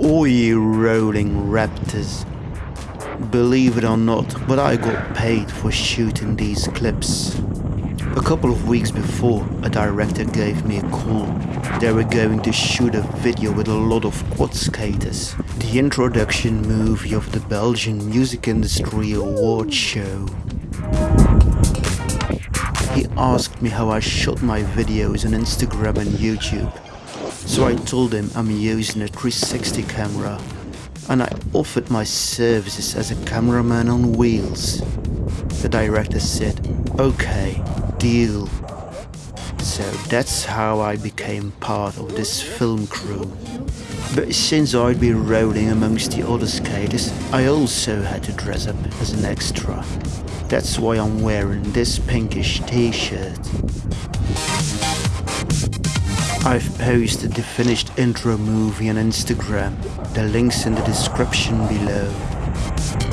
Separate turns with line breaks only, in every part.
All you rolling raptors. Believe it or not, but I got paid for shooting these clips. A couple of weeks before, a director gave me a call. They were going to shoot a video with a lot of quad skaters. The introduction movie of the Belgian Music Industry Award show. He asked me how I shot my videos on Instagram and YouTube. So I told him I'm using a 360 camera and I offered my services as a cameraman on wheels. The director said, okay, deal. So that's how I became part of this film crew. But since I'd be rolling amongst the other skaters, I also had to dress up as an extra. That's why I'm wearing this pinkish t-shirt. I've posted the finished intro movie on Instagram, the link's in the description below.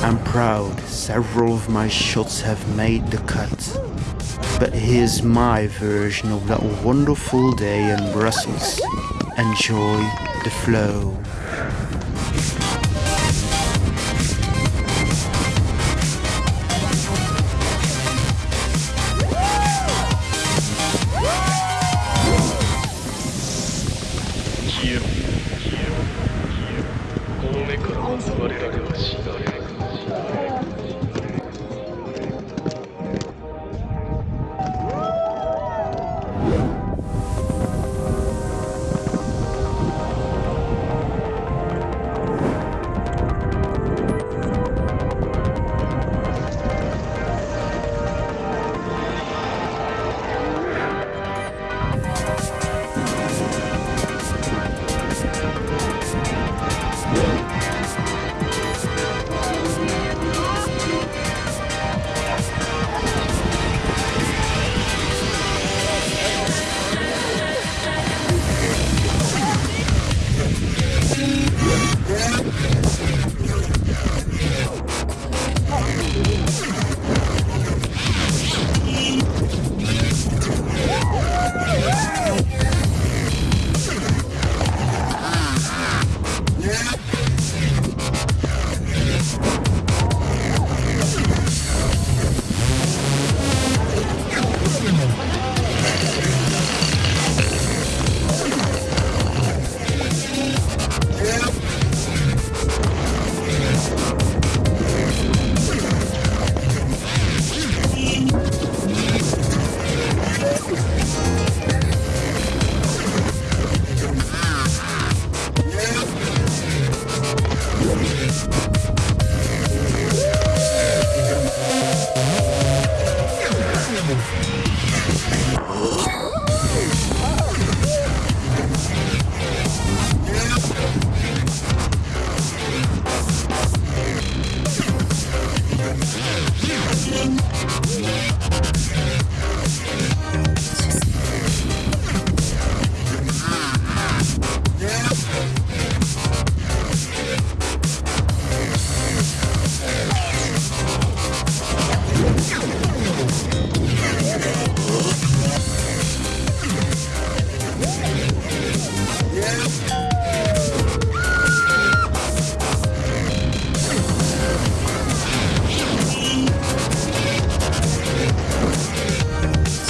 I'm proud several of my shots have made the cut. But here's my version of that wonderful day in Brussels. Enjoy the flow. Oh!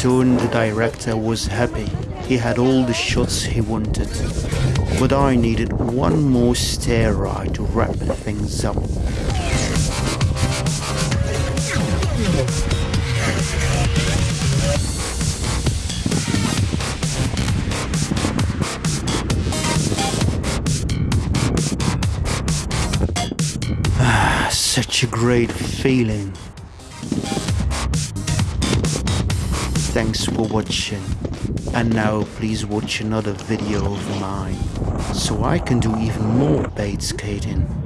Soon the director was happy. He had all the shots he wanted. But I needed one more stair ride to wrap things up. Ah, such a great feeling. Thanks for watching. And now please watch another video of mine, so I can do even more bait skating.